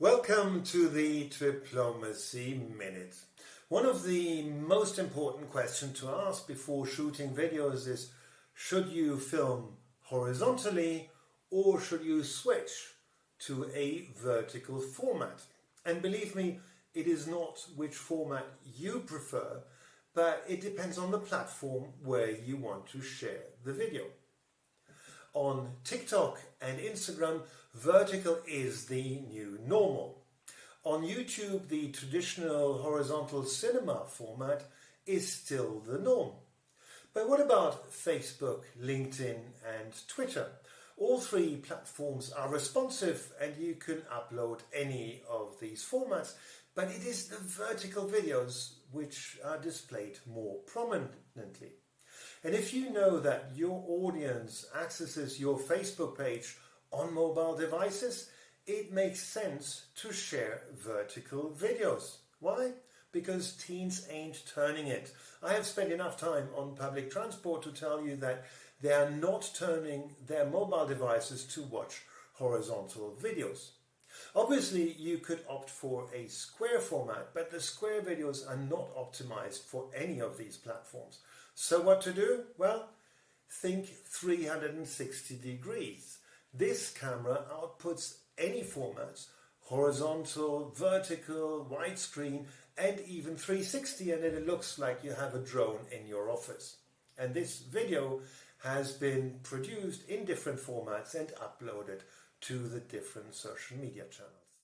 Welcome to the Diplomacy Minute. One of the most important questions to ask before shooting videos is should you film horizontally or should you switch to a vertical format? And believe me, it is not which format you prefer, but it depends on the platform where you want to share the video. On TikTok and Instagram, vertical is the new normal. On YouTube, the traditional horizontal cinema format is still the norm. But what about Facebook, LinkedIn and Twitter? All three platforms are responsive and you can upload any of these formats, but it is the vertical videos which are displayed more prominently. And if you know that your audience accesses your Facebook page on mobile devices, it makes sense to share vertical videos. Why? Because teens ain't turning it. I have spent enough time on public transport to tell you that they are not turning their mobile devices to watch horizontal videos. Obviously, you could opt for a square format, but the square videos are not optimized for any of these platforms. So what to do? Well, think 360 degrees. This camera outputs any formats, horizontal, vertical, widescreen, and even 360, and it looks like you have a drone in your office. And this video has been produced in different formats and uploaded to the different social media channels.